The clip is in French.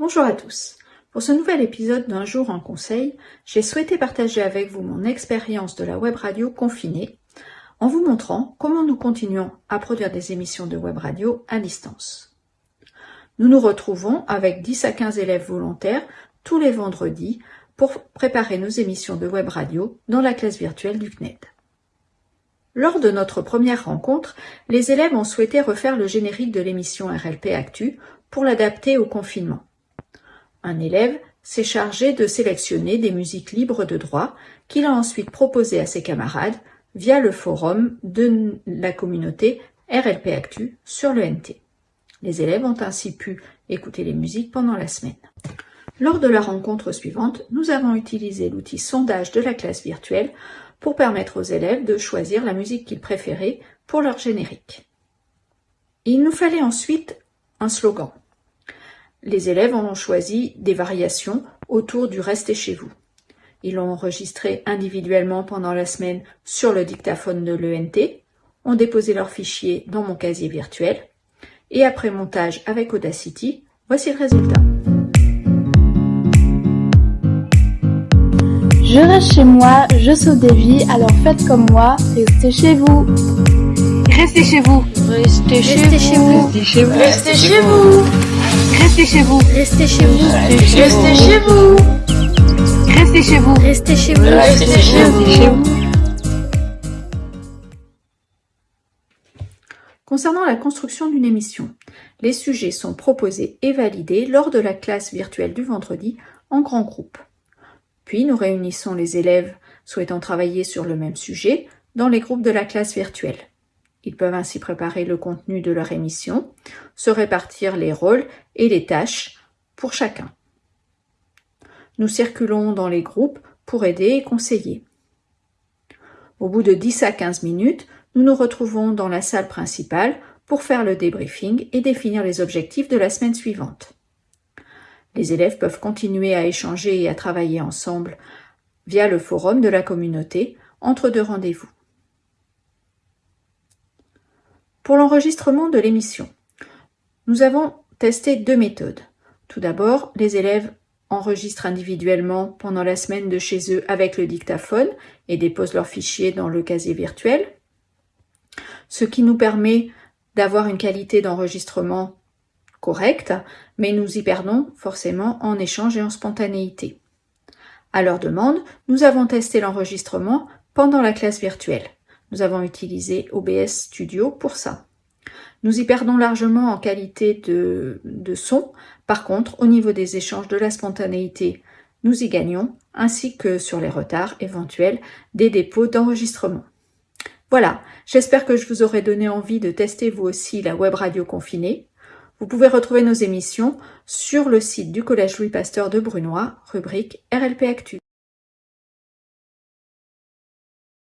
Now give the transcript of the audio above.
Bonjour à tous. Pour ce nouvel épisode d'un jour en conseil, j'ai souhaité partager avec vous mon expérience de la web radio confinée en vous montrant comment nous continuons à produire des émissions de web radio à distance. Nous nous retrouvons avec 10 à 15 élèves volontaires tous les vendredis pour préparer nos émissions de web radio dans la classe virtuelle du CNED. Lors de notre première rencontre, les élèves ont souhaité refaire le générique de l'émission RLP Actu pour l'adapter au confinement. Un élève s'est chargé de sélectionner des musiques libres de droit qu'il a ensuite proposées à ses camarades via le forum de la communauté RLP Actu sur le NT. Les élèves ont ainsi pu écouter les musiques pendant la semaine. Lors de la rencontre suivante, nous avons utilisé l'outil sondage de la classe virtuelle pour permettre aux élèves de choisir la musique qu'ils préféraient pour leur générique. Il nous fallait ensuite un slogan. Les élèves ont choisi des variations autour du Restez chez vous. Ils l'ont enregistré individuellement pendant la semaine sur le dictaphone de l'ENT, ont déposé leur fichier dans mon casier virtuel, et après montage avec Audacity, voici le résultat. Je reste chez moi, je saute des vies, alors faites comme moi, restez chez vous. Restez chez vous. Restez chez vous. Restez chez vous. Restez chez vous. Restez chez vous. Restez chez vous. Restez chez vous. Restez chez vous. Restez chez vous. Restez chez vous. Concernant la construction d'une émission, les sujets sont proposés et validés lors de la classe virtuelle du vendredi en grand groupe. Puis nous réunissons les élèves souhaitant travailler sur le même sujet dans les groupes de la classe virtuelle. Ils peuvent ainsi préparer le contenu de leur émission, se répartir les rôles et les tâches pour chacun. Nous circulons dans les groupes pour aider et conseiller. Au bout de 10 à 15 minutes, nous nous retrouvons dans la salle principale pour faire le débriefing et définir les objectifs de la semaine suivante. Les élèves peuvent continuer à échanger et à travailler ensemble via le forum de la communauté entre deux rendez-vous. Pour l'enregistrement de l'émission, nous avons testé deux méthodes. Tout d'abord, les élèves enregistrent individuellement pendant la semaine de chez eux avec le dictaphone et déposent leurs fichiers dans le casier virtuel, ce qui nous permet d'avoir une qualité d'enregistrement correcte, mais nous y perdons forcément en échange et en spontanéité. À leur demande, nous avons testé l'enregistrement pendant la classe virtuelle. Nous avons utilisé OBS Studio pour ça. Nous y perdons largement en qualité de, son. Par contre, au niveau des échanges de la spontanéité, nous y gagnons, ainsi que sur les retards éventuels des dépôts d'enregistrement. Voilà, j'espère que je vous aurai donné envie de tester vous aussi la web radio confinée. Vous pouvez retrouver nos émissions sur le site du Collège Louis Pasteur de Brunois, rubrique RLP Actu.